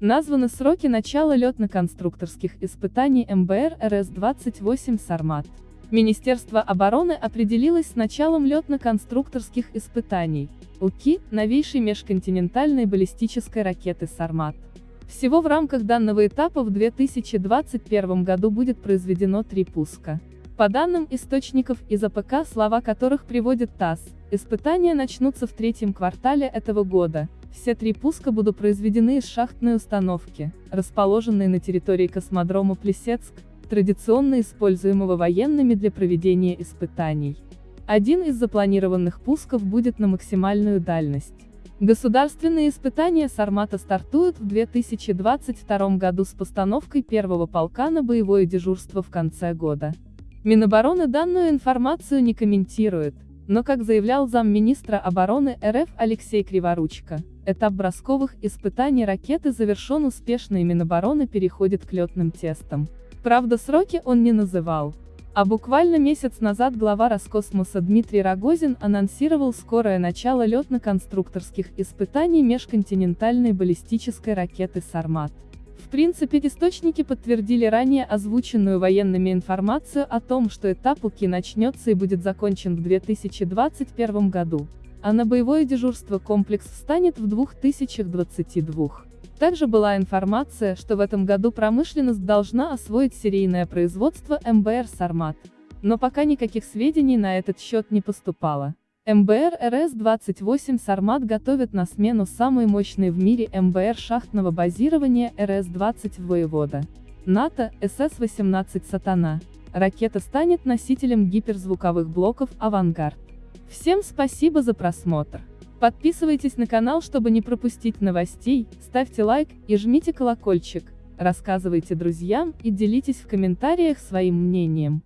Названы сроки начала летно-конструкторских испытаний МБР РС-28 «Сармат». Министерство обороны определилось с началом летно-конструкторских испытаний, ЛКИ, новейшей межконтинентальной баллистической ракеты «Сармат». Всего в рамках данного этапа в 2021 году будет произведено три пуска. По данным источников из ОПК, слова которых приводит ТАСС, испытания начнутся в третьем квартале этого года, все три пуска будут произведены из шахтной установки, расположенной на территории космодрома Плесецк, традиционно используемого военными для проведения испытаний. Один из запланированных пусков будет на максимальную дальность. Государственные испытания Сармата стартуют в 2022 году с постановкой первого полка на боевое дежурство в конце года. Минобороны данную информацию не комментирует, но как заявлял замминистра обороны РФ Алексей Криворучко, этап бросковых испытаний ракеты завершен успешно и Минобороны переходит к летным тестам. Правда сроки он не называл. А буквально месяц назад глава Роскосмоса Дмитрий Рогозин анонсировал скорое начало летно-конструкторских испытаний межконтинентальной баллистической ракеты «Сармат». Принципе, источники подтвердили ранее озвученную военными информацию о том, что этап УКИ начнется и будет закончен в 2021 году, а на боевое дежурство комплекс встанет в 2022. Также была информация, что в этом году промышленность должна освоить серийное производство МБР «Сармат». Но пока никаких сведений на этот счет не поступало. МБР РС-28 «Сармат» готовят на смену самой мощной в мире МБР шахтного базирования РС-20 «Воевода». НАТО, СС-18 «Сатана». Ракета станет носителем гиперзвуковых блоков «Авангард». Всем спасибо за просмотр. Подписывайтесь на канал, чтобы не пропустить новостей, ставьте лайк и жмите колокольчик, рассказывайте друзьям и делитесь в комментариях своим мнением.